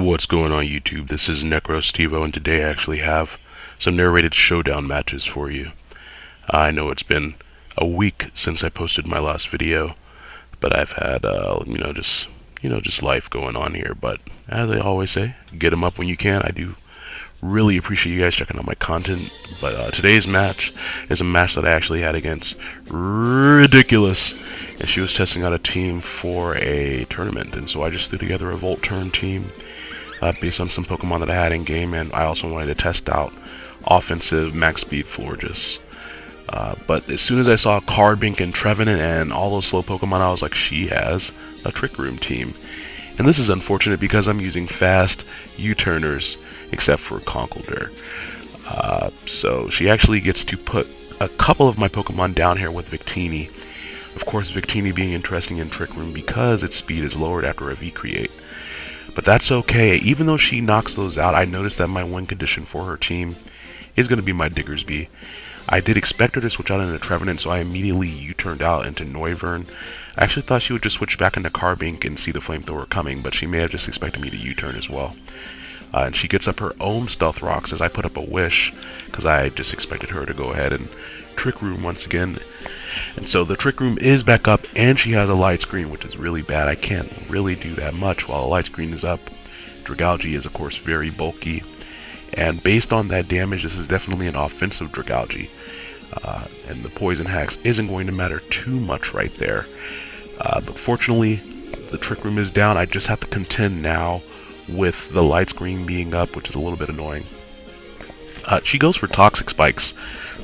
What's going on YouTube? This is NecroStevo and today I actually have some narrated showdown matches for you. I know it's been a week since I posted my last video, but I've had, uh, you know, just, you know, just life going on here. But as I always say, get them up when you can. I do really appreciate you guys checking out my content. But uh, today's match is a match that I actually had against Ridiculous, and she was testing out a team for a tournament, and so I just threw together a Volt Turn team uh, based on some Pokemon that I had in game, and I also wanted to test out offensive max speed Florges. Uh, but as soon as I saw Carbink and Trevenant and all those slow Pokemon, I was like, she has a Trick Room team. And this is unfortunate because I'm using fast U-turners, except for Conkeldurr. Uh, so she actually gets to put a couple of my Pokemon down here with Victini. Of course, Victini being interesting in Trick Room because its speed is lowered after a V-Create. But that's okay. Even though she knocks those out, I noticed that my win condition for her team is going to be my Diggersby. I did expect her to switch out into Trevenant, so I immediately U-turned out into Noivern. I actually thought she would just switch back into Carbink and see the Flamethrower coming, but she may have just expected me to U-turn as well. Uh, and she gets up her own Stealth Rocks as I put up a Wish, because I just expected her to go ahead and Trick Room once again. And so the Trick Room is back up, and she has a light screen, which is really bad. I can't really do that much while a light screen is up. Dragalge is, of course, very bulky. And based on that damage, this is definitely an offensive Dragalge. Uh, and the Poison Hex isn't going to matter too much right there. Uh, but fortunately, the Trick Room is down. I just have to contend now with the light screen being up, which is a little bit annoying. Uh, she goes for Toxic Spikes,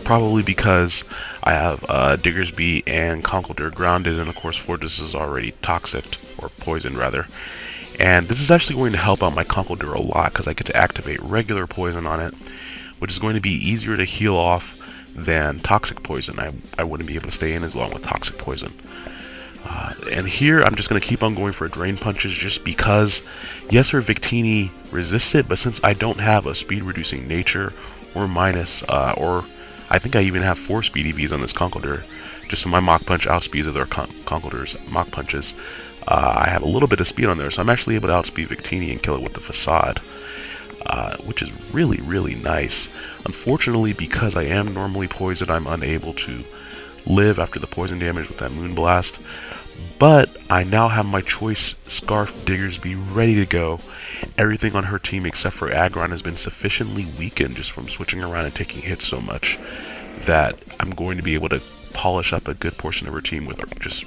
probably because I have uh, Diggersby and Conkeldurr grounded, and of course Fortis is already toxic, or poisoned rather. And this is actually going to help out my Conkeldurr a lot, because I get to activate regular poison on it, which is going to be easier to heal off than toxic poison. I, I wouldn't be able to stay in as long with toxic poison. Uh, and here I'm just going to keep on going for drain punches just because, yes, her Victini resists it, but since I don't have a speed reducing nature or minus, uh, or I think I even have four speed EVs on this Conkeldurr, just so my Mach Punch outspeeds other Con Conkeldurr's Mach Punches. Uh, I have a little bit of speed on there, so I'm actually able to outspeed Victini and kill it with the Facade. Uh, which is really, really nice. Unfortunately, because I am normally poisoned, I'm unable to live after the poison damage with that Moonblast. But I now have my choice Scarf Diggersby ready to go. Everything on her team except for Aggron has been sufficiently weakened just from switching around and taking hits so much that I'm going to be able to polish up a good portion of her team with just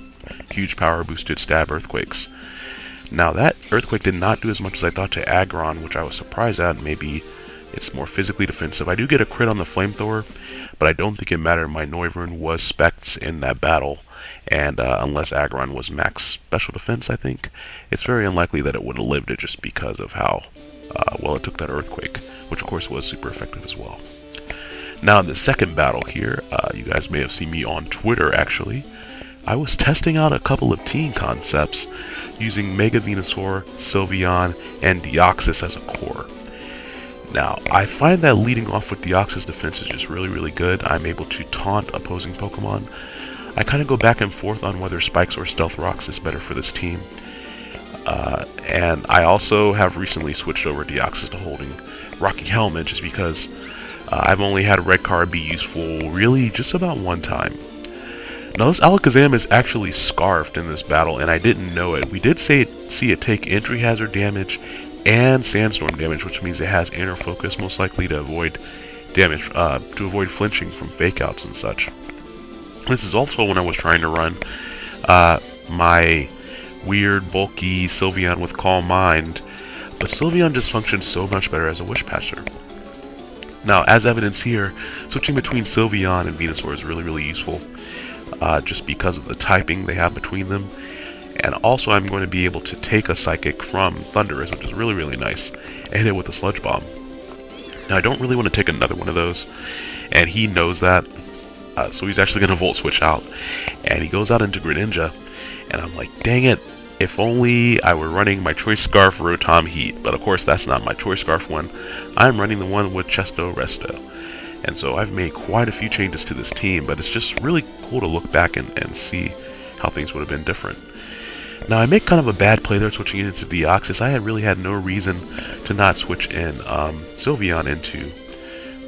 huge power boosted stab earthquakes. Now that earthquake did not do as much as I thought to Aggron, which I was surprised at. Maybe it's more physically defensive. I do get a crit on the flamethrower, but I don't think it mattered. My Noivern was specs in that battle, and uh, unless Aggron was max special defense, I think, it's very unlikely that it would have lived it just because of how uh, well it took that earthquake, which of course was super effective as well. Now in the second battle here, uh, you guys may have seen me on Twitter actually, I was testing out a couple of team concepts using Mega Venusaur, Sylveon, and Deoxys as a core. Now, I find that leading off with Deoxys defense is just really, really good. I'm able to taunt opposing Pokemon. I kind of go back and forth on whether Spikes or Stealth Rocks is better for this team. Uh, and I also have recently switched over Deoxys to holding Rocky Helmet just because uh, I've only had Red Card be useful really just about one time. Now this Alakazam is actually scarfed in this battle and I didn't know it. We did say see it take entry hazard damage and sandstorm damage, which means it has inner focus, most likely to avoid damage, uh, to avoid flinching from fake outs and such. This is also when I was trying to run uh, my weird, bulky Sylveon with Calm Mind, but Sylveon just functions so much better as a Wish Passer. Now, as evidence here, switching between Sylveon and Venusaur is really, really useful, uh, just because of the typing they have between them, and also I'm going to be able to take a Psychic from Thundurus, which is really, really nice, and hit it with a Sludge Bomb. Now, I don't really want to take another one of those, and he knows that, uh, so he's actually going to Volt Switch out. And he goes out into Greninja, and I'm like, dang it, if only I were running my Choice Scarf Rotom Heat, but of course that's not my Choice Scarf one. I'm running the one with Chesto Resto. And so I've made quite a few changes to this team, but it's just really cool to look back and, and see how things would have been different. Now I make kind of a bad play there switching into Deoxys. I had really had no reason to not switch in um, Sylveon into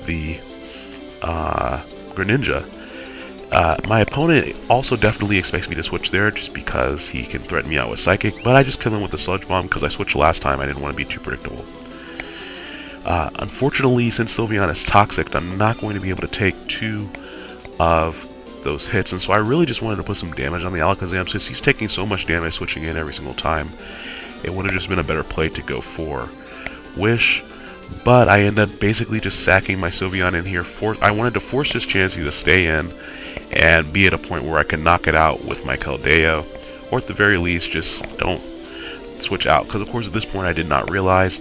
the uh, Greninja. Uh, my opponent also definitely expects me to switch there just because he can threaten me out with Psychic, but I just kill him with the Sludge Bomb because I switched last time. I didn't want to be too predictable. Uh, unfortunately, since Sylveon is toxic, I'm not going to be able to take two of those hits, and so I really just wanted to put some damage on the Alakazam since he's taking so much damage switching in every single time. It would have just been a better play to go for Wish, but I end up basically just sacking my Sylveon in here. For I wanted to force this Chansey to stay in and be at a point where I can knock it out with my Keldeo, or at the very least, just don't switch out. Because of course, at this point, I did not realize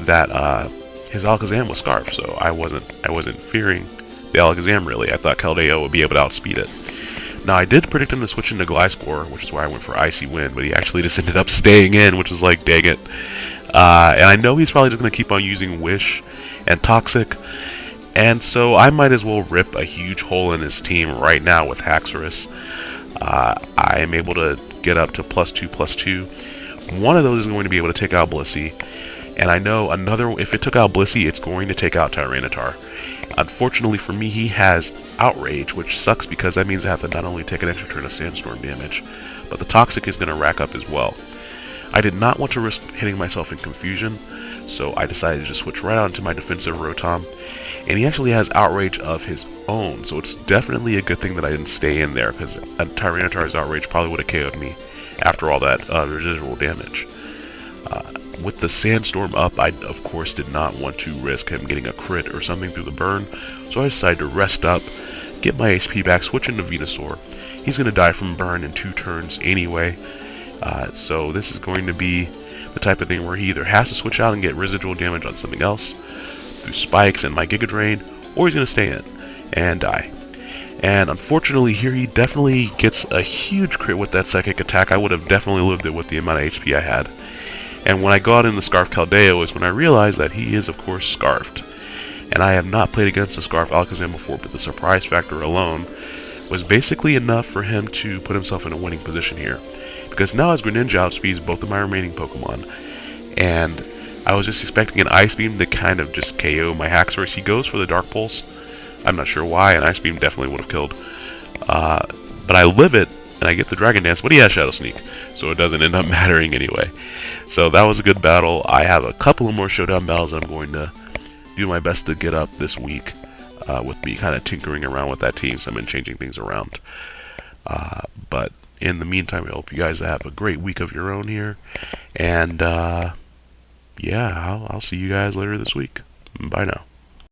that uh, his Alakazam was Scarf, so I wasn't I wasn't fearing the Alakazam really. I thought Keldeo would be able to outspeed it. Now, I did predict him to switch into Gliscor, which is why I went for Icy Wind, but he actually just ended up staying in, which is like, dang it. Uh, and I know he's probably just going to keep on using Wish and Toxic, and so I might as well rip a huge hole in his team right now with Haxorus. Uh, I am able to get up to plus two, plus two. One of those is going to be able to take out Blissey, and I know another, if it took out Blissey, it's going to take out Tyranitar. Unfortunately for me, he has Outrage, which sucks because that means I have to not only take an extra turn of Sandstorm damage, but the Toxic is going to rack up as well. I did not want to risk hitting myself in confusion, so I decided to just switch right onto my defensive Rotom. And he actually has Outrage of his own, so it's definitely a good thing that I didn't stay in there, because Tyranitar's Outrage probably would have KO'd me after all that uh, residual damage. With the sandstorm up, I of course did not want to risk him getting a crit or something through the burn, so I decided to rest up, get my HP back, switch into Venusaur. He's going to die from burn in two turns anyway, uh, so this is going to be the type of thing where he either has to switch out and get residual damage on something else through spikes and my Giga Drain, or he's going to stay in and die. And unfortunately here he definitely gets a huge crit with that psychic attack. I would have definitely lived it with the amount of HP I had. And when I got in the Scarf Keldeo is when I realized that he is, of course, Scarfed. And I have not played against a Scarf Alakazam before, but the surprise factor alone was basically enough for him to put himself in a winning position here. Because now his Greninja outspeeds both of my remaining Pokemon, and I was just expecting an Ice Beam to kind of just KO my Haxorus. He goes for the Dark Pulse. I'm not sure why, an Ice Beam definitely would have killed. Uh, but I live it, and I get the Dragon Dance, but he has Shadow Sneak, so it doesn't end up mattering anyway. So that was a good battle. I have a couple of more showdown battles I'm going to do my best to get up this week uh, with me kind of tinkering around with that team, so I've been changing things around. Uh, but in the meantime, I hope you guys have a great week of your own here. And uh, yeah, I'll, I'll see you guys later this week. Bye now.